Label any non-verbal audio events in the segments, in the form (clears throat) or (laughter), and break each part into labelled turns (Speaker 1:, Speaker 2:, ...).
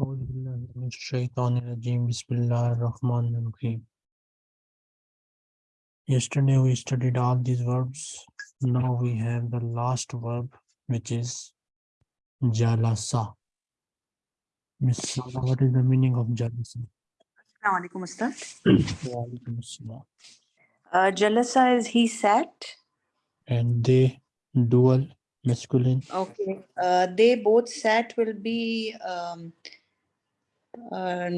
Speaker 1: أعوذ بالله من الشيطان الرجيم بسم الله الرحمن الرحيم Yesterday we studied all these verbs. Now we have the last verb which is jalasa. Miss Sana, what is the meaning of jalasa?
Speaker 2: Assalamualaikum Ustad.
Speaker 1: Wa alaikum assalam.
Speaker 2: Uh, Jalasa is he sat.
Speaker 1: And they dual masculine
Speaker 2: Okay. Uh, they both sat will be um, uh,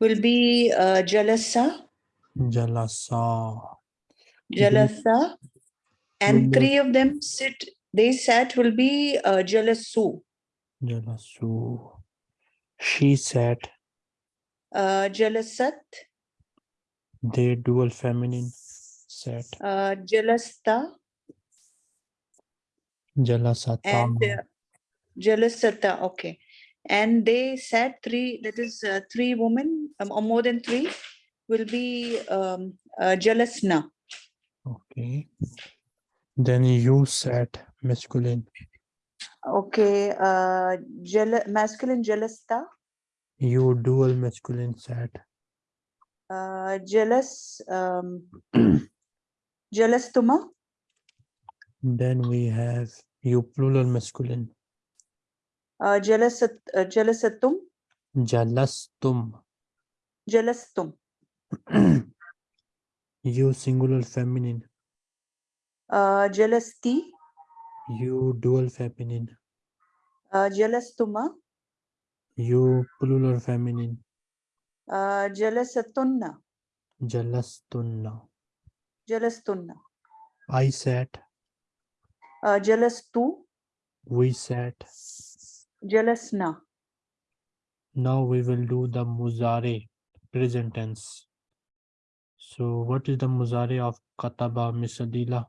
Speaker 2: will be uh, Jalasa,
Speaker 1: jalasa.
Speaker 2: Jalasa, and three of them sit. They sat will be uh, Jalasu,
Speaker 1: Jalasu. She sat.
Speaker 2: uh, Jalasat,
Speaker 1: They dual feminine set.
Speaker 2: uh, Jalasta,
Speaker 1: Jalasata.
Speaker 2: and uh, Jalasata. Okay. And they said three, that is uh, three women um, or more than three will be um, uh, Jalasna.
Speaker 1: Okay. Then you said masculine.
Speaker 2: Okay, uh, jel- masculine Jalasta,
Speaker 1: You dual masculine said
Speaker 2: uh, jealous um, (clears throat) Jalastuma,
Speaker 1: Then we have you plural masculine.
Speaker 2: Uh, Jalasat, uh, Jalasatum,
Speaker 1: Jalastum.
Speaker 2: Jalastum,
Speaker 1: you singular feminine.
Speaker 2: uh, Jalasti,
Speaker 1: You dual feminine.
Speaker 2: uh, Jalastuma,
Speaker 1: You plural feminine.
Speaker 2: uh, Jalasatunna,
Speaker 1: Jalastunna.
Speaker 2: Jalastunna,
Speaker 1: I sat.
Speaker 2: uh, Jalastu,
Speaker 1: We sat.
Speaker 2: Jalasna.
Speaker 1: Now we will do the muzare present tense. So what is the muzare of kataba Miss Adila?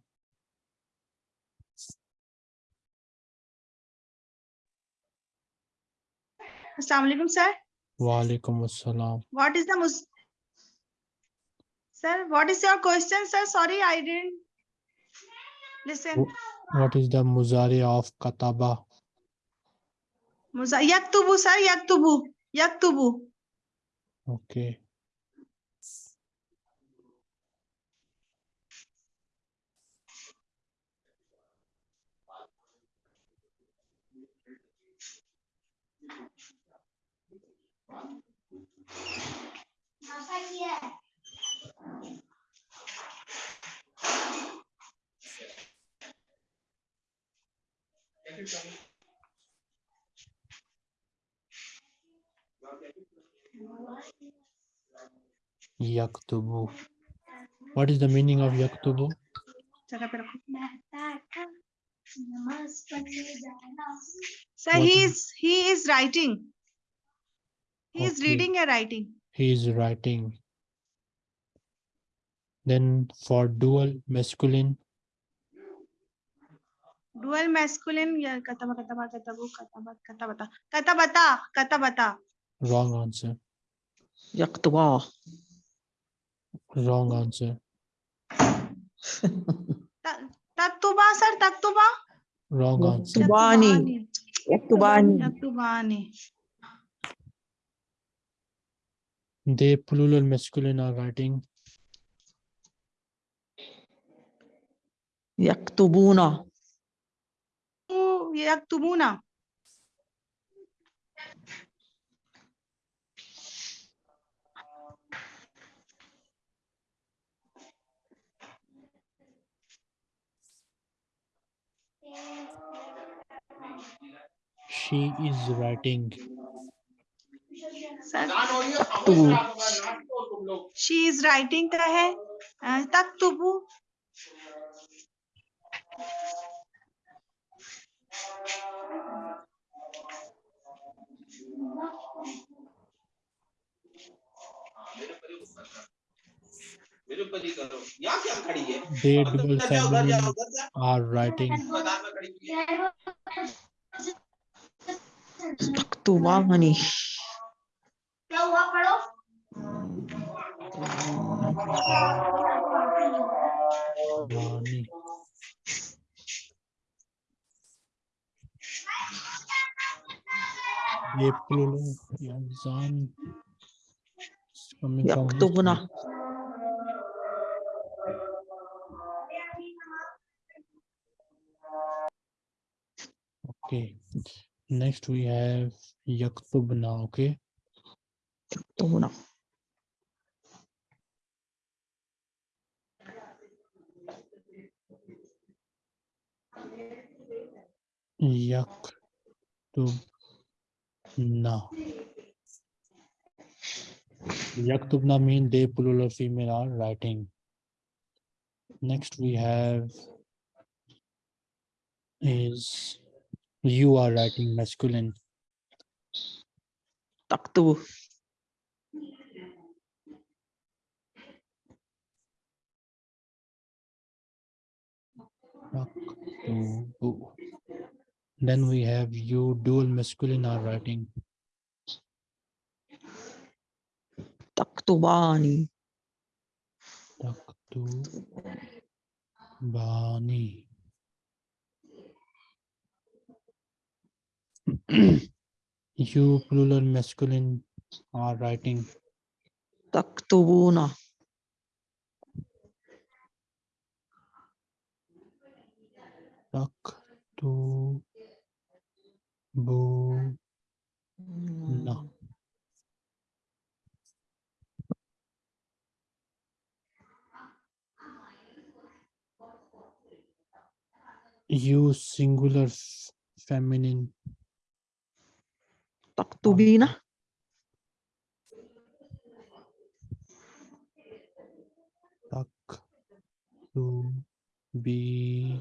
Speaker 3: Assalamualaikum, sir.
Speaker 1: Wa alaikum assalam.
Speaker 3: What is the mus? Sir, what is your question, sir? Sorry, I didn't listen.
Speaker 1: What is the muzare of kataba?
Speaker 3: Musa yaktubu, sir. Yaktubu. Yaktubu.
Speaker 1: Okay. Yaktubu. What is the meaning of Yaktubu?
Speaker 3: Sir, he
Speaker 1: is
Speaker 3: he is writing. He
Speaker 1: okay.
Speaker 3: is reading and writing.
Speaker 1: He is writing. Then for dual masculine.
Speaker 3: Dual masculine. Katabata. Katabata. Katabata. Katabata.
Speaker 1: Wrong answer.
Speaker 4: Yaqtwa.
Speaker 1: Wrong answer.
Speaker 3: Taktuba, sir. Taktuba.
Speaker 1: Wrong answer.
Speaker 4: Tubani. Yaktubani.
Speaker 3: Yaktubani.
Speaker 1: They plural masculine are writing.
Speaker 4: Yaktubuna.
Speaker 3: Oh, Yaktubuna.
Speaker 1: She is writing.
Speaker 3: She is writing का है तक्तुबु
Speaker 5: मेरे पर विरुपति करो। यहाँ क्या खड़ी है?
Speaker 1: They
Speaker 5: double syllables
Speaker 1: are writing
Speaker 5: तो वाह
Speaker 4: मनी
Speaker 3: क्या हुआ? पढ़ो।
Speaker 1: वानी ये प्लूलो या जान कमी का
Speaker 4: तो
Speaker 1: बना Okay. Next we have yaktubna. Okay.
Speaker 4: Yaktubna.
Speaker 1: Yaktubna. Yaktubna means they plural or female are writing. Next we have is you are writing masculine. Taktu. Then we have you dual masculine are writing.
Speaker 4: Taktubani.
Speaker 1: Taktubani. (clears throat) you plural masculine are writing.
Speaker 4: Taktubuna.
Speaker 1: Taktubuna. na. You singular feminine
Speaker 4: Talk
Speaker 1: to B na. Talk to be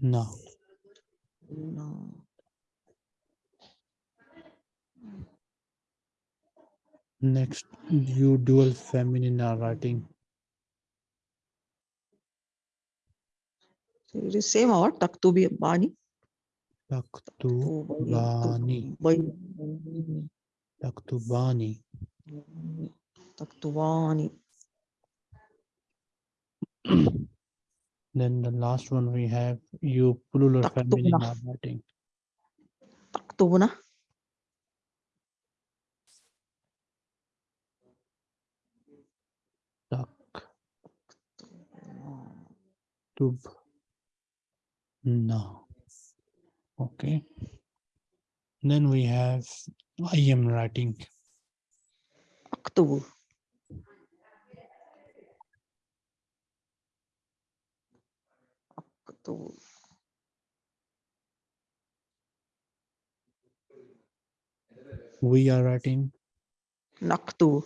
Speaker 1: now. No. Next, you dual feminine are writing.
Speaker 4: It is same or taktubi bani.
Speaker 1: Back to learning. Back to learning.
Speaker 4: Back to learning.
Speaker 1: Then the last one we have you puller family
Speaker 4: not
Speaker 1: plural feminine
Speaker 4: narrating.
Speaker 1: Taktuna. Tub. na. okay then we have i am writing
Speaker 4: أكتب أكتب
Speaker 1: we are writing
Speaker 4: نكتب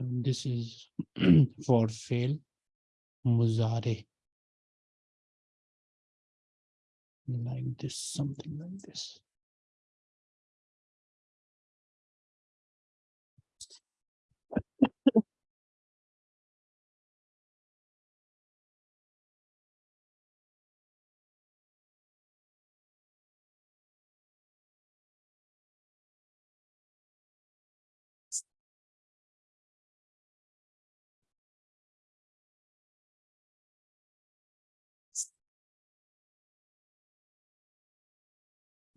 Speaker 1: Um, this is (clears throat) for fail muzare. Like this, something like this.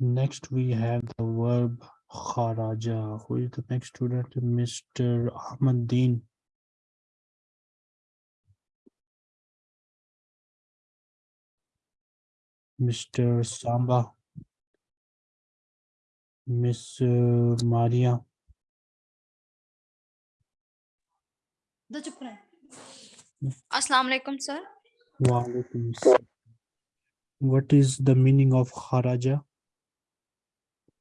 Speaker 1: Next, we have the verb kharaja. Who is the next student? Mr. Ahmad Deen. Mr. Samba. Miss uh, Maria.
Speaker 6: दो चुप रहे अस्सलाम वालेकुम sir
Speaker 1: Walaikum salam. What is the meaning of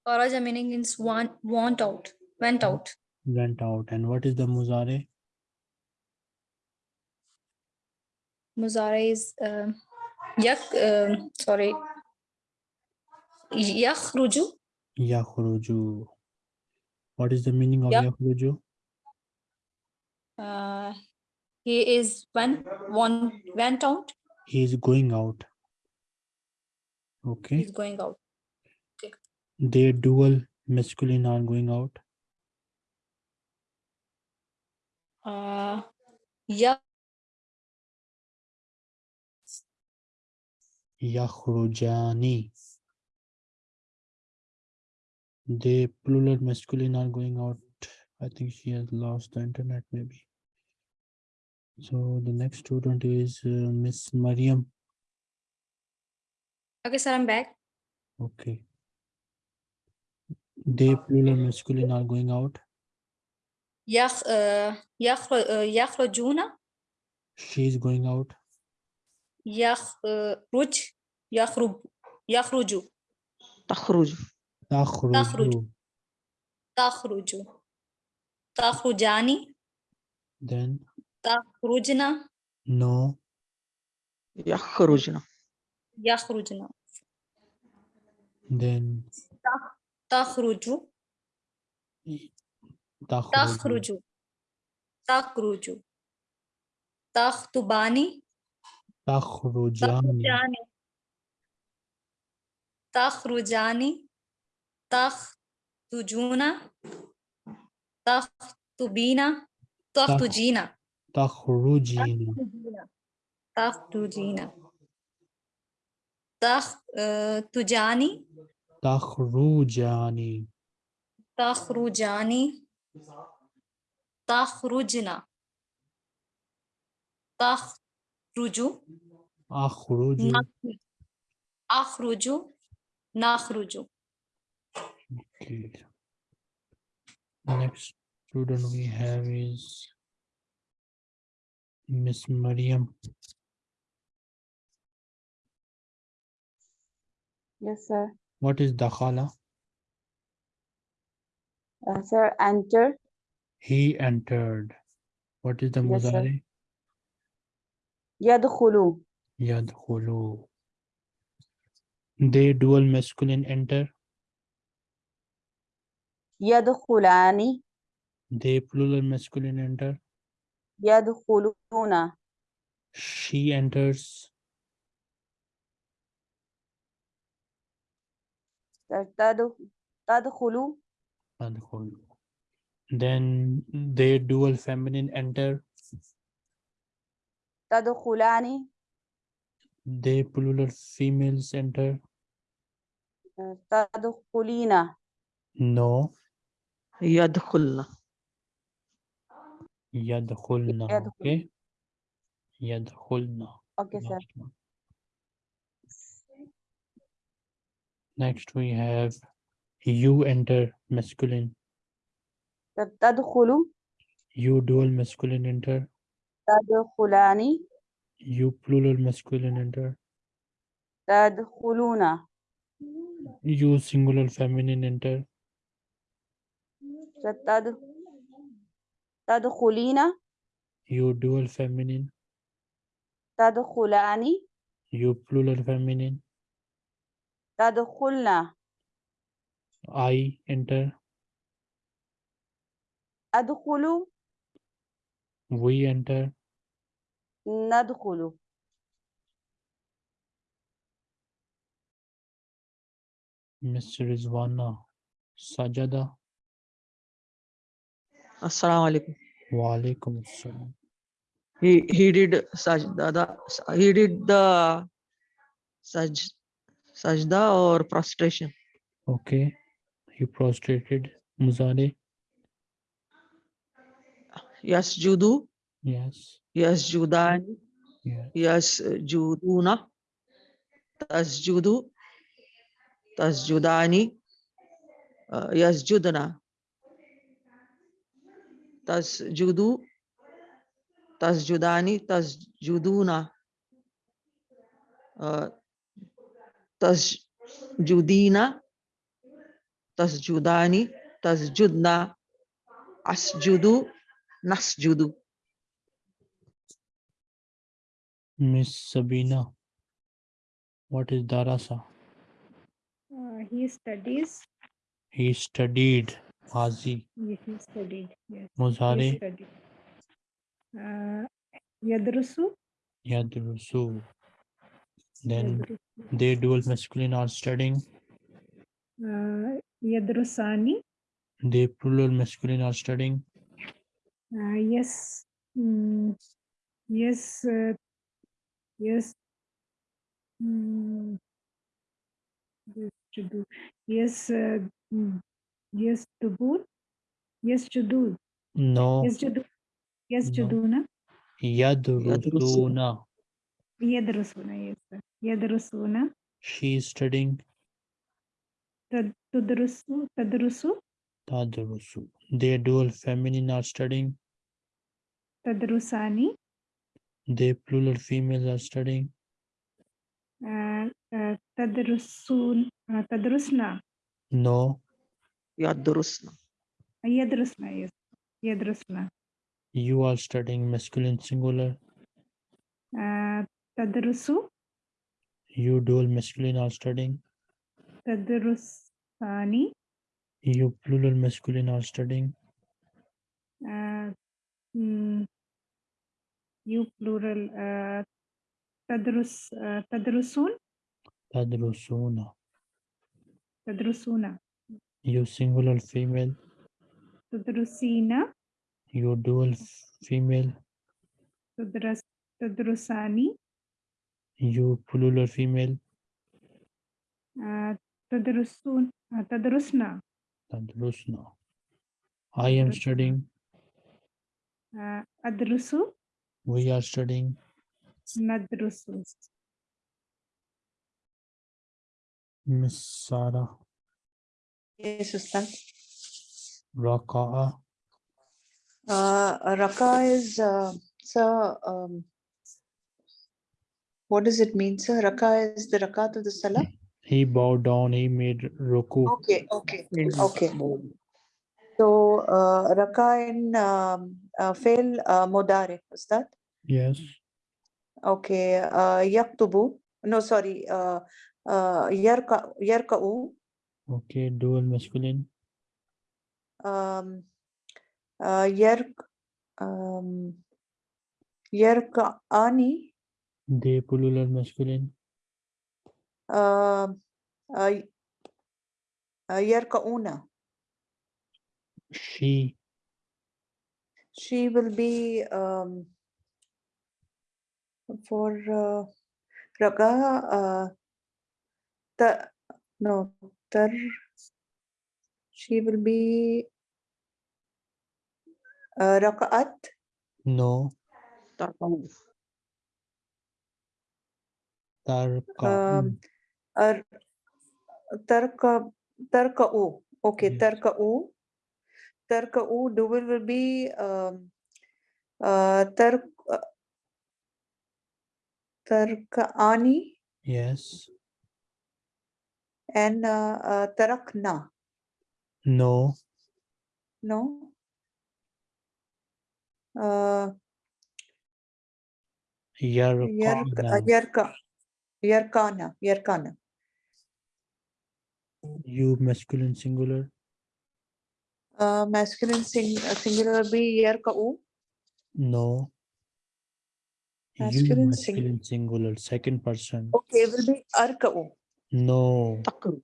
Speaker 1: kharaja?
Speaker 6: Meaning means want want out went out
Speaker 1: Went out. And what is the muzare?
Speaker 6: muzare is um, yak um, sorry yakhruju
Speaker 1: Yakhruju. What is the meaning of
Speaker 6: Yeah.
Speaker 1: yakhruju?
Speaker 6: uh, he is went one went out
Speaker 1: He is going out. Okay.
Speaker 6: He's going out.
Speaker 1: They dual masculine are going out.
Speaker 6: Uh, yeah.
Speaker 1: Yakhrujani. They plural masculine are going out. I think she has lost the internet maybe. So the next student is uh, Miss Mariam.
Speaker 6: Okay, sir, I'm back.
Speaker 1: Okay. They plural masculine are going out.
Speaker 6: يخ uh, يخرج uh, يخرجون
Speaker 1: She is going out.
Speaker 6: يخرج يخرج يخرج
Speaker 4: تخرج
Speaker 1: Takhruju.
Speaker 6: تخرج تخرجان
Speaker 1: Then
Speaker 6: تخرجن
Speaker 1: no.
Speaker 4: يخرجن
Speaker 6: يخرجن
Speaker 1: Then
Speaker 6: تخرج
Speaker 1: takhruju.
Speaker 6: تخرج تخرج تخطبان
Speaker 1: Takhrujani.
Speaker 6: تخرجان تخرجان تخرجون تخطبين تخرجين
Speaker 1: Takhrujina.
Speaker 6: تخرجين تخ آه، تجاني
Speaker 1: Takhrujani.
Speaker 6: تخرجان تخرجنا تخرج
Speaker 1: Akhruju.
Speaker 6: نخرج أخرج نخرج
Speaker 1: Okay. Next student we have is Miss Mariam.
Speaker 7: Yes, sir.
Speaker 1: What is dakhala?
Speaker 7: Uh, sir, enter.
Speaker 1: He entered. What is the
Speaker 7: yes,
Speaker 1: mudari?
Speaker 7: Yadkhulu.
Speaker 1: Yadkhulu. They dual masculine enter.
Speaker 7: Yadkhulani.
Speaker 1: They plural masculine enter.
Speaker 7: Yadkhuluna.
Speaker 1: She enters.
Speaker 7: Tadkhulu.
Speaker 1: Tadkhulu. Then they dual feminine enter.
Speaker 7: Tadkhulani.
Speaker 1: They plural females enter.
Speaker 7: Tadkhulina.
Speaker 1: No. Yadkhulna.
Speaker 7: Yadkhulna.
Speaker 1: Okay. Yadkhulna.
Speaker 7: Okay, sir.
Speaker 1: Next we have you enter masculine.
Speaker 7: تدخل.
Speaker 1: You dual masculine enter.
Speaker 7: تدخلان.
Speaker 1: You plural masculine enter.
Speaker 7: تدخلون.
Speaker 1: You singular feminine enter.
Speaker 7: تد- تدخلين.
Speaker 1: You dual feminine.
Speaker 7: تدخلان.
Speaker 1: You plural feminine.
Speaker 7: تدخلن.
Speaker 1: I enter.
Speaker 7: أدخل.
Speaker 1: We enter.
Speaker 7: ندخل.
Speaker 1: Miss Rizwana. Sajada.
Speaker 4: السلام عليكم
Speaker 1: Wa alaikum assalam.
Speaker 4: he he did sajda the, he did the saj sajda or prostration
Speaker 1: Okay. He prostrated. Muzare.
Speaker 4: yasjudu
Speaker 1: Yes.
Speaker 4: yasjudani
Speaker 1: Yeah.
Speaker 4: yasjuduna tasjudu tasjudani uh, yasjudna tasjudu tasjudani tasjuduna uh, tasjudina, tasjudani, tasjudna, asjudu, nasjudu.
Speaker 1: Miss Sabina, what is darasa?
Speaker 8: Uh, he studies.
Speaker 1: He studied. Hazi.
Speaker 8: Yeah, he studied. Yes.
Speaker 1: Muzari.
Speaker 8: He. Uh, Yadrusu.
Speaker 1: Yadrusu. Then they dual masculine are studying.
Speaker 8: uh, Yadrusani.
Speaker 1: They plural masculine are studying.
Speaker 8: Uh, yes. mm, yes. Uh, yes. mm, yes, to do. Yes. Uh, mm, yes, to do. Yes, to do.
Speaker 1: No,
Speaker 8: Yes, to do. Yes, to
Speaker 1: No.
Speaker 8: do. Na.
Speaker 1: Yadrusuna.
Speaker 8: Yadrusuna. Yes. sir. Yadrusuna.
Speaker 1: She is studying.
Speaker 8: Tad- Tudrusu. Tadrusu.
Speaker 1: Tadrusu. They dual feminine are studying.
Speaker 8: Tadrusani.
Speaker 1: They plural females are studying.
Speaker 8: Uh, uh, Tadrusun. Uh, tadrusna.
Speaker 1: No,
Speaker 4: Yadrusna.
Speaker 8: Yadrusna. Yes. Yadrusna.
Speaker 1: you are studying masculine singular.
Speaker 8: Uh, Tadrusu.
Speaker 1: You dual masculine are studying.
Speaker 8: Tadrusani.
Speaker 1: You plural masculine are studying.
Speaker 8: Uh, mm, you plural. Uh, tadrus. Uh, tadrusun.
Speaker 1: Tadrusuna.
Speaker 8: Tadrusuna.
Speaker 1: You singular female.
Speaker 8: Tadrusina.
Speaker 1: You dual female.
Speaker 8: Tadrus. Tadrusani.
Speaker 1: You plural female.
Speaker 8: Uh, tadrusun. Uh, tadrusna.
Speaker 1: Tadrusna. I am
Speaker 8: Tadrusna.
Speaker 1: studying.
Speaker 8: Uh, adrusu.
Speaker 1: We are studying.
Speaker 8: Nadrusu.
Speaker 1: Miss Sarah.
Speaker 2: Yes, Ustad.
Speaker 1: Raka'a.
Speaker 2: Uh, Raka is, uh, sir, um, what does it mean, sir? Raka is the rakat of the salah?
Speaker 1: He bowed down. He made ruku.
Speaker 2: Okay, okay, okay. So, uh, Raka in, um, uh, fail, uh, modare, that?
Speaker 1: Yes.
Speaker 2: Okay, uh, yaktubu, no, sorry, uh, uh, yarka, yarka'u,
Speaker 1: Okay. Dual masculine.
Speaker 2: um, uh, yark, um, yarka'ani,
Speaker 1: They plural masculine.
Speaker 2: uh, uh, y- yarka'una.
Speaker 1: She.
Speaker 2: She will be, um, for, uh, Raka, uh, ta, no, tar, she will be, uh, Raka'at,
Speaker 1: No.
Speaker 4: Tarkahu.
Speaker 1: Tarka.
Speaker 2: um, ar, tarka, tarka'u, okay,
Speaker 1: Yes.
Speaker 2: tarka'u, tarka'u, dual will be, um, uh, tark, uh, tarka'ani
Speaker 1: Yes.
Speaker 2: and, uh, uh, tarakna,
Speaker 1: No.
Speaker 2: no? Uh, Yark,
Speaker 1: Yarkana.
Speaker 2: yarka, yarkana, yarkana.
Speaker 1: You masculine singular.
Speaker 2: Uh, masculine sing, uh, singular will be yarka'u,
Speaker 1: No. You
Speaker 2: Masculine sing-
Speaker 1: masculine singular. Second person.
Speaker 2: okay, will be arka'u.
Speaker 1: No.
Speaker 4: Takru.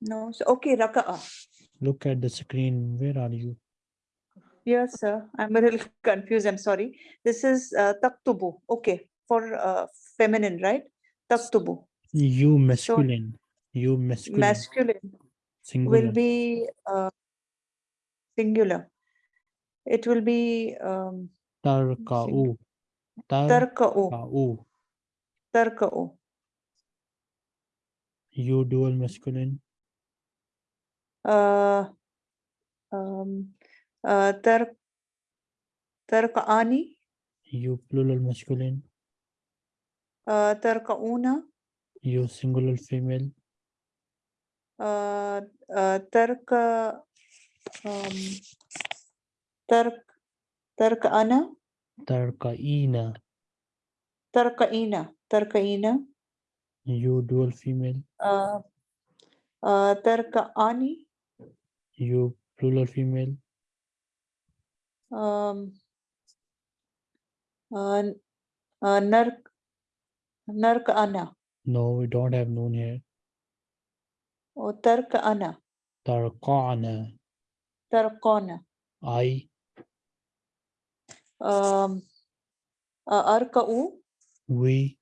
Speaker 2: No, so, okay, raka'a.
Speaker 1: Look at the screen. Where are you?
Speaker 2: Yes, sir. I'm a little (laughs) confused. I'm sorry. This is uh, taktubu. Okay, for uh, feminine, right? Taktubu.
Speaker 1: You masculine. You masculine.
Speaker 2: Masculine
Speaker 1: singular.
Speaker 2: will be uh, singular. It will be um,
Speaker 1: Tarka'u.
Speaker 2: tarka'u.
Speaker 1: Tarka'u.
Speaker 2: Tarka'u.
Speaker 1: You dual masculine.
Speaker 2: Uh, um, uh, tar, tarka'ani.
Speaker 1: You plural masculine.
Speaker 2: Uh, tarka'una.
Speaker 1: You singular female.
Speaker 2: Uh, uh, tarka. Um, tark, tarka'ana.
Speaker 1: Tarka'ina.
Speaker 2: Tarka'ina. Tarka'ina.
Speaker 1: You dual female.
Speaker 2: tarka'ani,
Speaker 1: You plural female.
Speaker 2: um, uh, n- uh, nark, ana.
Speaker 1: No, we don't have noon here.
Speaker 2: or tarka'ana,
Speaker 1: Tarqa'na.
Speaker 2: tarqana,
Speaker 1: I,
Speaker 2: um, uh, arka'u,
Speaker 1: we,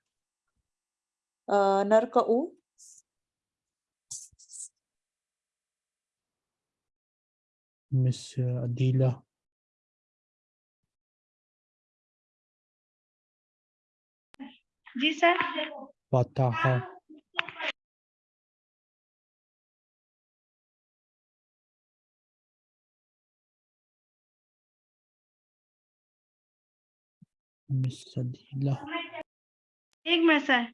Speaker 2: uh, narka'u,
Speaker 1: Miss uh, Adila,
Speaker 3: ji
Speaker 1: sir. पता है।
Speaker 3: एक minute sir.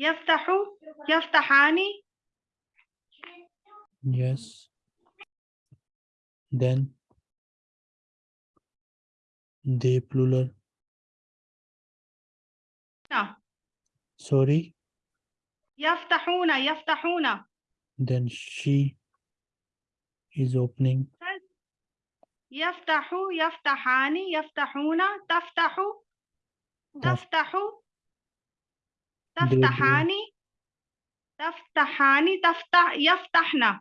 Speaker 3: यफ्ताहु यफ्ताहानी।
Speaker 1: Yes then they plural Sorry.
Speaker 3: يفتحون يفتحون.
Speaker 1: Then she is opening.
Speaker 3: يفتح يفتحان يفتحون. تفتح تفتح تفتحان تفتحان تفتح يفتحن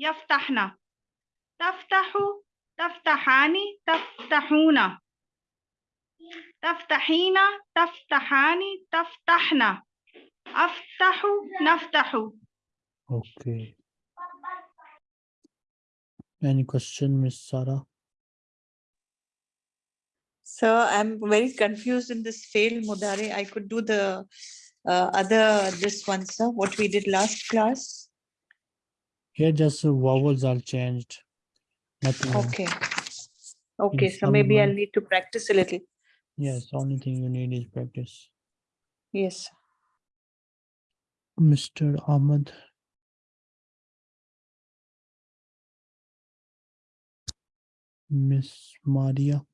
Speaker 3: يفتحن تفتح تفتحان تفتحون. تفتحين تفتحان تفتحن أفتح نفتح
Speaker 1: Okay. Any question, Miss Sarah?
Speaker 2: So I'm very confused in this fail mudare. I could do the uh, other, this one, sir, what we did last class.
Speaker 1: Here just uh, vowels are changed. Nothing. else.
Speaker 2: Okay. Okay, so maybe I'll need to practice a little.
Speaker 1: Yes, only thing you need is practice.
Speaker 2: Yes.
Speaker 1: Mr. Ahmed. Miss Maria,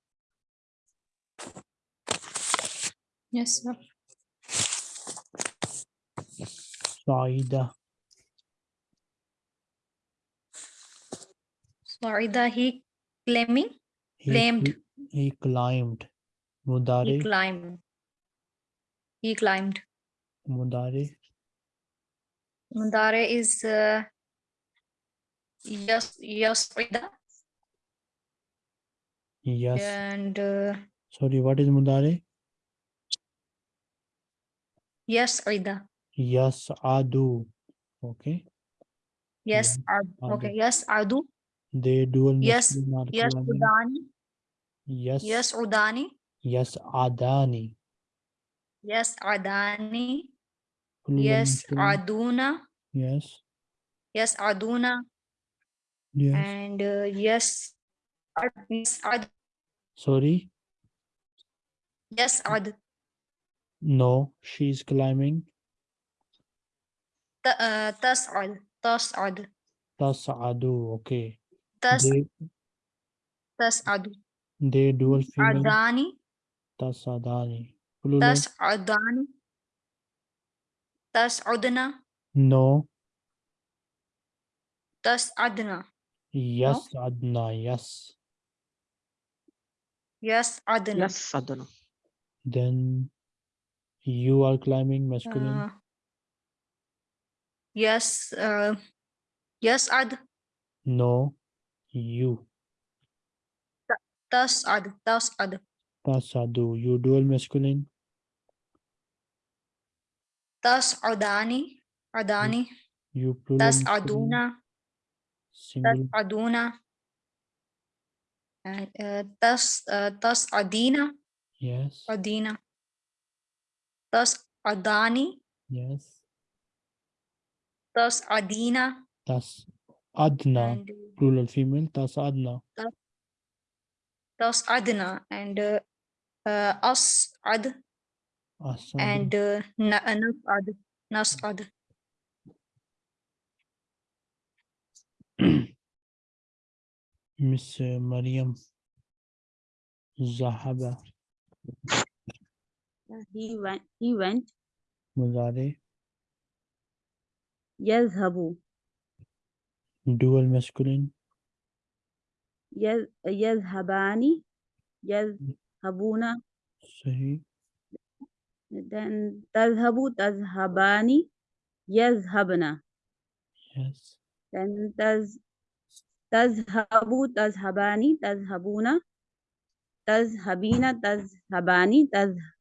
Speaker 6: Yes, sir.
Speaker 1: Saida,
Speaker 6: Farida, he claiming,
Speaker 1: he,
Speaker 6: Claimed.
Speaker 1: cl- he climbed.
Speaker 6: He climbed. He climbed.
Speaker 1: Mudare,
Speaker 6: Mundare is uh, yes, yasrida
Speaker 1: yes.
Speaker 6: and uh,
Speaker 1: Sorry, what is Mudare?
Speaker 6: yasrida.
Speaker 1: Yes, Adu. Okay,
Speaker 6: Yes,
Speaker 1: Mhm.
Speaker 6: ad- okay.
Speaker 1: Adu.
Speaker 6: Yes, adu.
Speaker 1: they dual
Speaker 6: Yes, Yes, udani.
Speaker 1: Yes,
Speaker 6: Yes, udani.
Speaker 1: Yes, Adani.
Speaker 6: Yes, adani. Yes, aduna.
Speaker 1: Yes,
Speaker 6: Yes, aduna.
Speaker 1: yes.
Speaker 6: And uh, yes, ad- yes, ad.
Speaker 1: Sorry,
Speaker 6: Yes, ad.
Speaker 1: no, she's climbing.
Speaker 6: Uh, tas'ad. Tas'ad.
Speaker 1: Tas'adu. Okay.
Speaker 6: Tas tas'adu.
Speaker 1: they dual female.
Speaker 6: Adani.
Speaker 1: Tas'adani. Plural.
Speaker 6: Tas'adani. Tas'udna.
Speaker 1: No.
Speaker 6: Tas'adna.
Speaker 1: Yes, Adna. Yes.
Speaker 6: Yes, adna.
Speaker 4: Yes, Sadhana.
Speaker 1: Then you are climbing masculine.
Speaker 6: Uh, yes, uh, yes, ad.
Speaker 1: No. You.
Speaker 6: Tas ad. Tas ad.
Speaker 1: Tas'adu. You dual masculine.
Speaker 6: Tas adani. Adani.
Speaker 1: You plural.
Speaker 6: Tas aduna. Tas
Speaker 1: Single.
Speaker 6: aduna. And uh, tas tas adina.
Speaker 1: Yes.
Speaker 6: Adina. Tas adani.
Speaker 1: Yes.
Speaker 6: Tas adina.
Speaker 1: Tas Adna. Plural female. Tas Adna.
Speaker 6: tas adna. And uh, uh, as ad.
Speaker 1: Asadu.
Speaker 6: And uh, na, uh, nas ad. Nas ad. (clears throat)
Speaker 1: Miss uh, Mariam. Zahaba.
Speaker 7: he went he went
Speaker 1: Mudare.
Speaker 7: يذهب
Speaker 1: Dual masculine.
Speaker 7: يذ- يذهبان يذهبون
Speaker 1: Sahi.
Speaker 7: then تذهب تذهبان يذهبن
Speaker 1: Yes.
Speaker 7: then تز تذهب تذهبان تذهبون تذهبين تذهبان تذه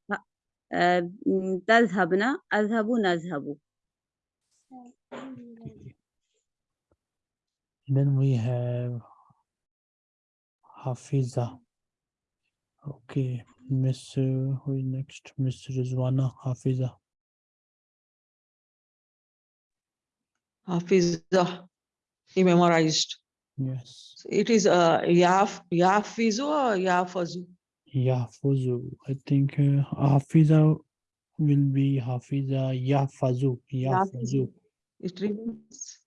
Speaker 7: آه، م، تذهبن أذهب نذهب
Speaker 1: Then we have Hafiza. Okay, Miss, uh, who is next? Miss Rizwana Hafiza.
Speaker 4: Hafiza. He memorized.
Speaker 1: Yes.
Speaker 4: So It is uh, Yaf, Yafizu or Yafazu?
Speaker 1: Yahfuzu. I think uh, Hafiza will be Hafiza Yahfazu. Yahfazu.
Speaker 4: It remains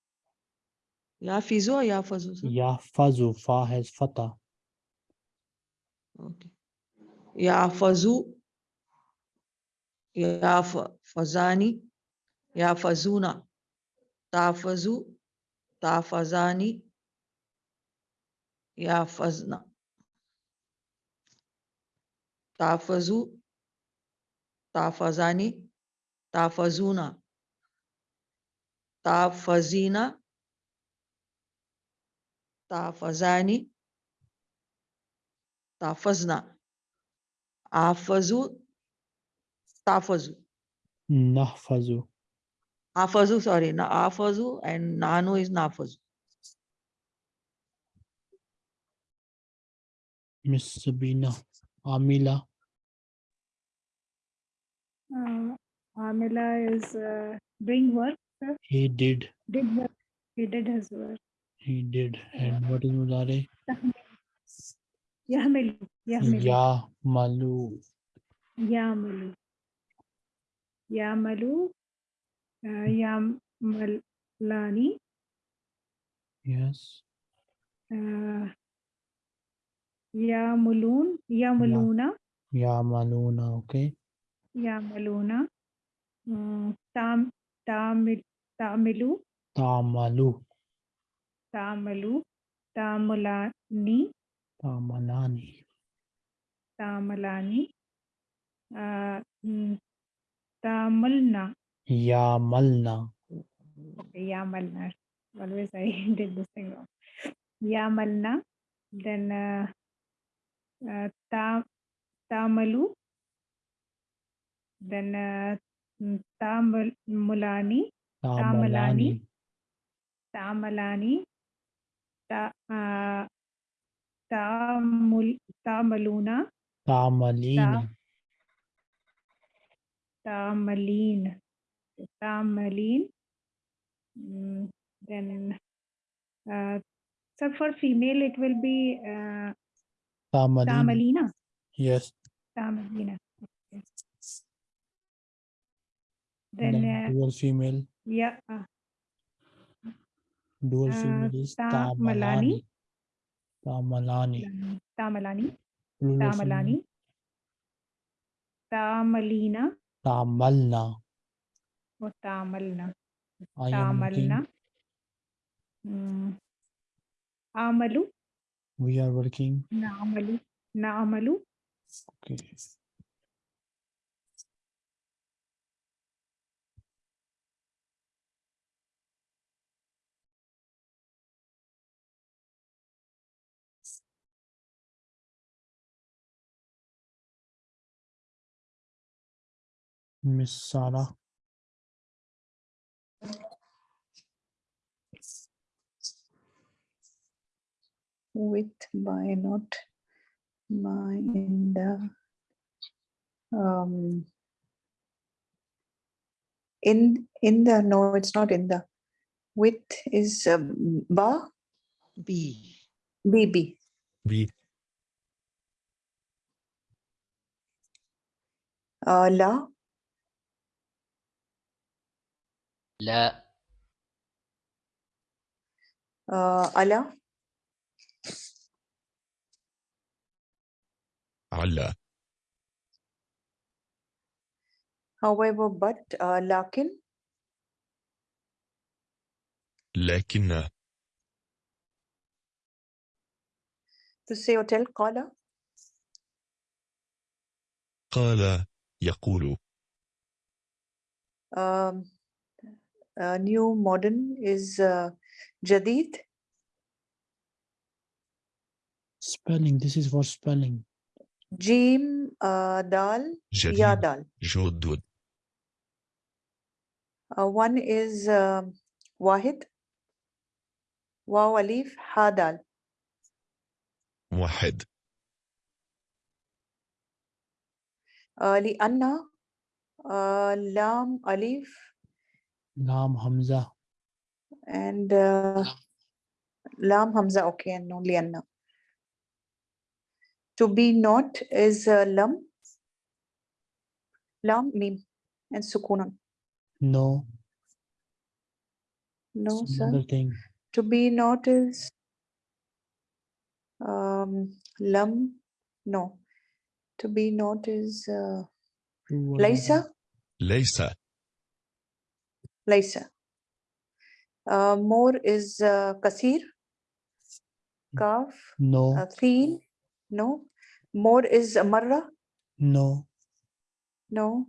Speaker 4: Yafizu or Yafazu? sir?
Speaker 1: Yahfazu. Fa has Fata.
Speaker 4: Okay. يعفز يعفزان يعفزون تعفز تعفزان يعفزن تعفز تعفزان تعفزون تعفزين تعفزان تعفزنا Afazu, Tafazu.
Speaker 1: Nahfazu.
Speaker 4: Afazu, sorry, na Afazu and Nanu is Nafazu.
Speaker 1: Miss Sabina. Amila.
Speaker 8: Uh, Amila is uh, doing work, sir.
Speaker 1: He did.
Speaker 8: Did work. He did his work.
Speaker 1: He did. And what is Mudare?
Speaker 8: Yahmilu. Yahmilu.
Speaker 1: Ya Malu.
Speaker 8: Yamalu. Yamalu. Uh, Yamalani.
Speaker 1: Yes.
Speaker 8: Uh, Yamulun. Yamuluna.
Speaker 1: Ya Maluna. Okay.
Speaker 8: Yamaluna. Mm, Tam, Tamil, Tamilu.
Speaker 1: Tamalu. Tamalani.
Speaker 8: Tamalani. Uh, mm, Tamilna.
Speaker 1: Yamalna.
Speaker 8: Okay, Yamalna. Always I (laughs) did this thing wrong. Yamalna. Then uh, uh, ta, Tamalu. Then uh, Tamulani.
Speaker 1: Tamalani.
Speaker 8: Tamalani. Ta, uh, Tamul, Tamaluna.
Speaker 1: Tamalina.
Speaker 8: Tamaleen. Tamaleen. Mm, then, uh, so for female, it will be uh.
Speaker 1: Yes.
Speaker 8: Tamalina. Okay.
Speaker 1: Then
Speaker 8: Then, uh,
Speaker 1: dual female.
Speaker 8: yeah, uh,
Speaker 1: Dual
Speaker 8: Uh,
Speaker 1: female is
Speaker 8: Tamalani.
Speaker 1: Tamalani. Tamalani.
Speaker 8: Tamalani.
Speaker 1: Plural female,
Speaker 8: Tamalani. Tamalina
Speaker 1: Tamalna.
Speaker 8: or Tamalna.
Speaker 1: I am working.
Speaker 8: Tamalna. Mm. Amalu.
Speaker 1: We are working.
Speaker 8: Naamalu. Naamalu.
Speaker 1: Okay. Miss Sarah.
Speaker 2: with by not by in the um in in the no it's not in the with is um, ba
Speaker 4: B.
Speaker 2: bb
Speaker 9: B.
Speaker 2: uh, la
Speaker 10: لا.
Speaker 2: آه، ألا؟
Speaker 9: علّا
Speaker 2: however but uh, لكن؟
Speaker 9: لكن.
Speaker 2: To say or tell قال.
Speaker 9: قال يقول.
Speaker 2: آم، uh, new modern is uh, Jadid.
Speaker 1: Spelling. This is for spelling.
Speaker 2: Jim uh, Dal Ya
Speaker 9: جديد
Speaker 2: Dal.
Speaker 9: جدد
Speaker 2: Uh, one is um Wahid. Waw Alif Ha Dal.
Speaker 9: واحد
Speaker 2: Uh, Lianna. Uh, Lam
Speaker 1: Hamza.
Speaker 2: And uh, Lam Hamza, okay, and only Anna. To be not is uh, Lam. Lam, Mim, and Sukunan.
Speaker 1: No.
Speaker 2: No, sir.
Speaker 1: Thing.
Speaker 2: To be not is um, Lam, no. To be not is uh, Laisa. Laisa. Laysa. Uh, more is uh, Kasir. Kaf.
Speaker 1: No.
Speaker 2: Uh. No. More is Marra.
Speaker 1: No.
Speaker 2: No.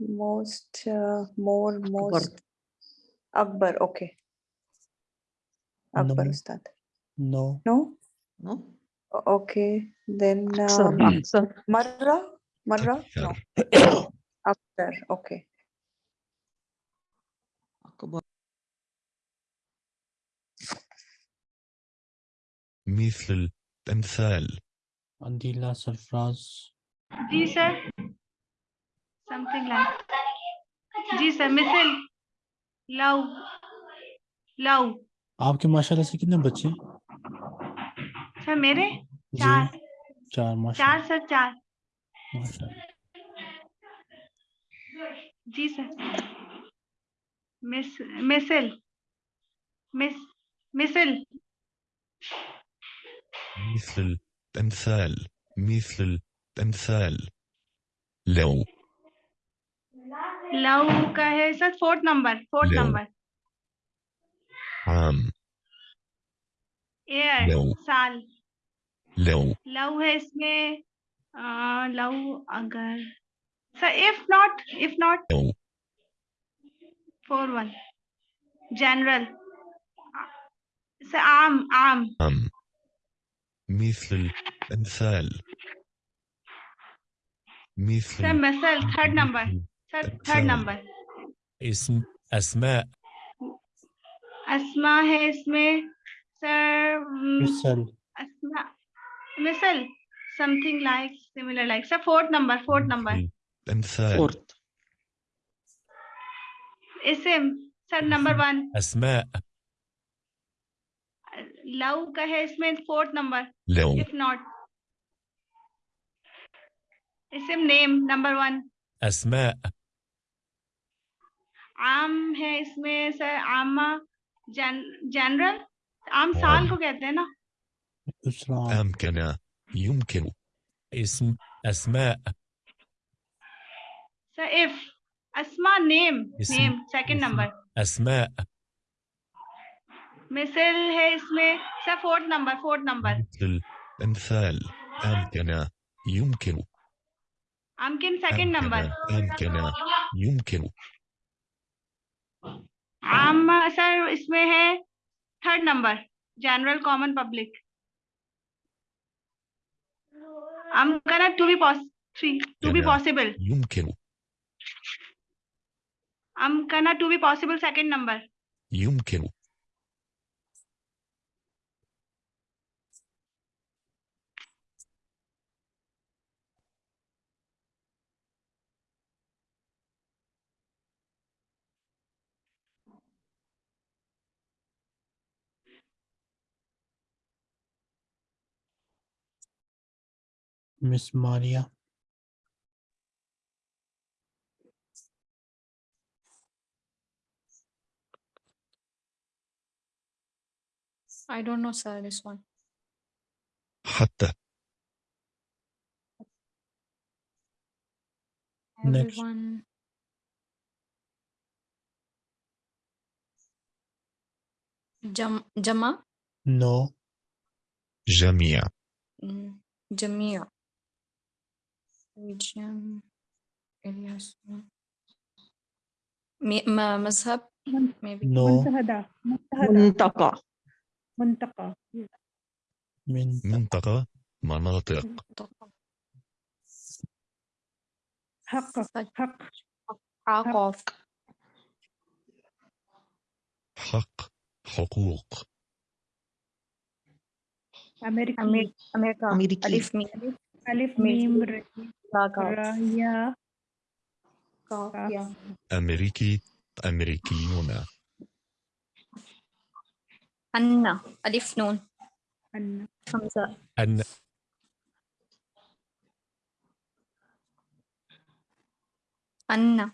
Speaker 2: Most, uh, more, most. Akbar. Akbar. Okay. Akbar
Speaker 1: no.
Speaker 2: Ustad.
Speaker 1: No.
Speaker 2: No?
Speaker 4: No.
Speaker 2: Okay. Then um, Marra. Marra. No. Akhtar. Okay.
Speaker 9: مثل أمثال
Speaker 1: Andila Sarfraz.
Speaker 3: जी sir something like जी sir मिसल लव लव
Speaker 1: आपके माशाल्लाह से कितने बच्चे हैं?
Speaker 3: सर मेरे
Speaker 1: जी
Speaker 3: चार
Speaker 1: चार माशाल्लाह
Speaker 3: चार सर चार
Speaker 1: माशाल्लाह
Speaker 3: जी सर मिस मिसल मिस मिसल
Speaker 9: مثل أمثال مثل أمثال لو
Speaker 3: लव का है sir fourth number fourth
Speaker 9: love.
Speaker 3: Number
Speaker 9: عام
Speaker 3: air
Speaker 9: love.
Speaker 3: साल
Speaker 9: لو
Speaker 3: लव है इसमें लव अगर sir if not if not
Speaker 9: لو
Speaker 3: four one general sir आम आम
Speaker 9: عام مثل أمثال مثل
Speaker 3: sir muscle third number sir third
Speaker 9: third.
Speaker 3: Number
Speaker 9: اسم أسماء
Speaker 3: अस्मा है इसमें सर हम्म,
Speaker 1: मिसल
Speaker 3: अस्मा मिसल something like similar like sir fourth number fourth number
Speaker 9: مثل أمثال
Speaker 4: Fourth.
Speaker 3: इसम सर नंबर वन
Speaker 9: أسماء
Speaker 3: लव का है इसमें fourth number
Speaker 9: لو
Speaker 3: if not इसम नेम नंबर वन
Speaker 9: أسماء
Speaker 3: आम है इसमें सर आमा जन जनरल आम साल को कहते हैं ना
Speaker 1: दूसरा
Speaker 9: أمكن يمكن اسم أسماء
Speaker 3: सर इफ अस्मा नेम
Speaker 9: इसम-
Speaker 3: नेम सेकंड
Speaker 9: इसम-
Speaker 3: नंबर
Speaker 9: أسماء
Speaker 3: मिसल है इसमें sir fourth number fourth number
Speaker 9: مثل أمثال أمكن يمكن
Speaker 3: अमकिन second number
Speaker 9: أمكن يمكن
Speaker 3: आम सर इसमें है third number general common public I'm gonna to be pos three to be
Speaker 9: Yeah.
Speaker 3: possible.
Speaker 9: يمكن
Speaker 3: I'm gonna to be possible second number.
Speaker 9: يمكن
Speaker 1: Miss Maria.
Speaker 6: I don't know, sir, this one.
Speaker 9: حتى
Speaker 1: Next.
Speaker 6: Everyone. Jam Jama?
Speaker 1: No.
Speaker 9: جميع
Speaker 6: Mm, Jamia.
Speaker 1: الجم
Speaker 8: ما مذهب
Speaker 4: منطقة.
Speaker 8: منطقة.
Speaker 9: منطقة. مناطق.
Speaker 8: حق. حق.
Speaker 6: حقوق
Speaker 9: حق. حقوق.
Speaker 6: أمريكا أمريكا
Speaker 4: أمريكا
Speaker 6: ألف. ميم
Speaker 8: ر
Speaker 6: را
Speaker 8: يا.
Speaker 6: يا.
Speaker 9: أمريكي أمريكيون.
Speaker 6: أن ألف نون.
Speaker 8: أن.
Speaker 6: همزة
Speaker 9: أن.
Speaker 6: أن.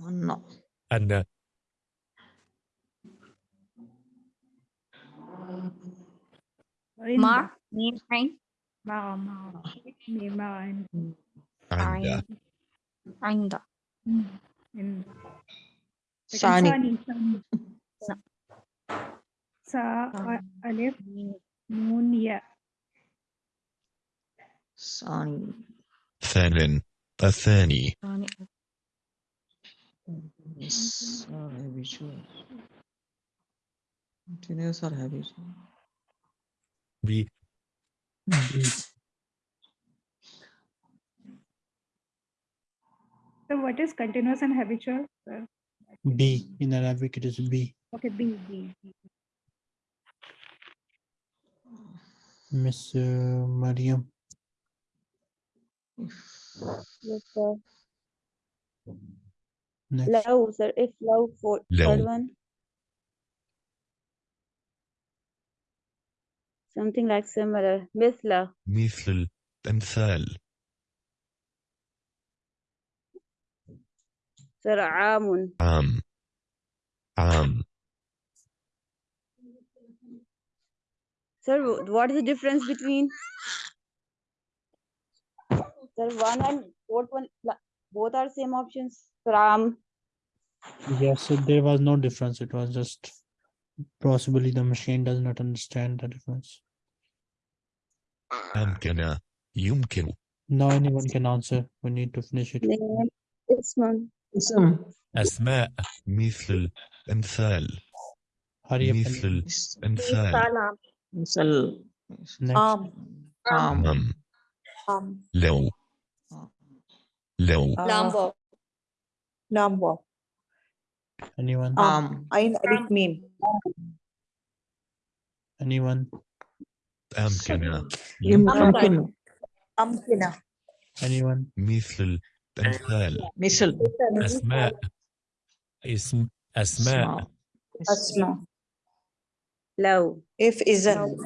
Speaker 4: أن.
Speaker 9: أن.
Speaker 6: مع ميم عين.
Speaker 8: مع مع ميم مع عين
Speaker 9: عند
Speaker 6: عند
Speaker 8: مم. إن- لكن
Speaker 4: ثاني
Speaker 8: ثاني ثاني سا ألف نون ياء
Speaker 4: ثاني
Speaker 9: ثان الثاني
Speaker 6: ثاني
Speaker 4: Sir habitual. Continuous or habitual?
Speaker 9: B
Speaker 8: So what is continuous and habitual? sir?
Speaker 1: B in Arabic it is B.
Speaker 8: Okay, B, B. B.
Speaker 1: Miss uh, Mariam.
Speaker 7: Yes, sir.
Speaker 1: Next.
Speaker 7: لو sir if لو for
Speaker 9: لو.
Speaker 7: third one something like similar مثل
Speaker 9: مثل أمثال
Speaker 7: sir عام
Speaker 9: عام عام
Speaker 7: sir wh- what is the difference between sir one and fourth one la- both are same options sir عام
Speaker 1: Yes, so there was no difference. It was just possibly the machine does not understand the difference.
Speaker 9: أمكن يمكن
Speaker 1: Now anyone can answer. We need to finish it.
Speaker 7: name اسم
Speaker 4: اسم
Speaker 9: أسماء مثل أمثال
Speaker 1: Hurry up. and-
Speaker 9: مثل أمثال
Speaker 6: سلام
Speaker 4: مثل
Speaker 1: Next.
Speaker 2: Um,
Speaker 4: عام
Speaker 9: عم
Speaker 2: um,
Speaker 9: لو لو
Speaker 6: لام
Speaker 2: uh,
Speaker 6: واو
Speaker 2: لام واو
Speaker 1: Anyone?
Speaker 4: عام
Speaker 2: عين ألف ميم
Speaker 1: Anyone?
Speaker 9: أمكن
Speaker 4: يمكن
Speaker 2: أمكنة
Speaker 1: Anyone?
Speaker 9: مثل أمثال
Speaker 4: مثل
Speaker 5: أسماء اسم أسماء
Speaker 4: اسماء
Speaker 2: أسماء
Speaker 7: لو
Speaker 2: if إذن